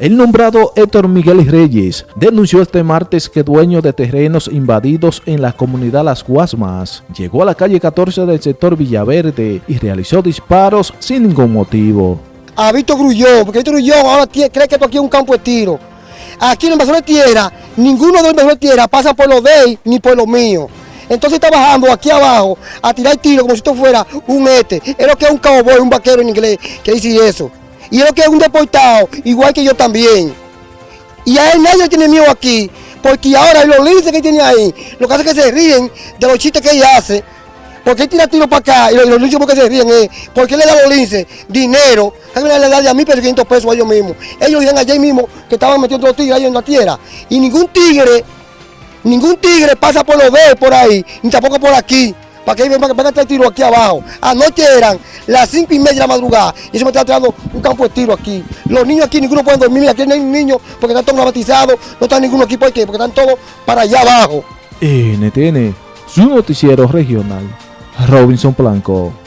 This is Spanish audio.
El nombrado Héctor Miguel Reyes denunció este martes que dueño de terrenos invadidos en la comunidad Las Guasmas llegó a la calle 14 del sector Villaverde y realizó disparos sin ningún motivo. A Víctor Grullón, porque Víctor Grullón ahora cree que esto aquí es un campo de tiro. Aquí en el invasor de tierra, ninguno de los invasores de tierra pasa por lo de él ni por lo mío. Entonces está bajando aquí abajo a tirar tiro como si esto fuera un este. Es lo que es un cowboy, un vaquero en inglés, que dice eso. Y es lo que es un deportado, igual que yo también. Y a él nadie tiene miedo aquí, porque ahora los linces que tiene ahí, lo que hace es que se ríen de los chistes que ella hace. Porque él tira tiro para acá y los, los linces porque se ríen, eh, porque le da a los linces dinero, que le da a mí 500 pesos a ellos mismos. Ellos dijeron ayer mismo que estaban metiendo los tigres ahí en la tierra. Y ningún tigre, ningún tigre pasa por los de por ahí, ni tampoco por aquí para que vengan a traer tiro aquí abajo. Anoche eran las cinco y media de la madrugada y se me está tirando un campo de tiro aquí. Los niños aquí, ninguno puede dormir, aquí no hay niños porque están todos batizados, no están ninguno aquí porque, porque están todos para allá abajo. NTN, su noticiero regional, Robinson Blanco.